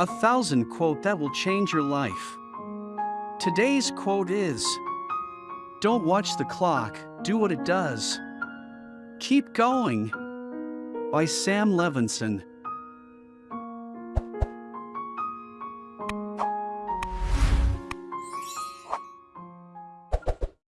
A thousand quote that will change your life. Today's quote is Don't watch the clock, do what it does. Keep going. By Sam Levenson.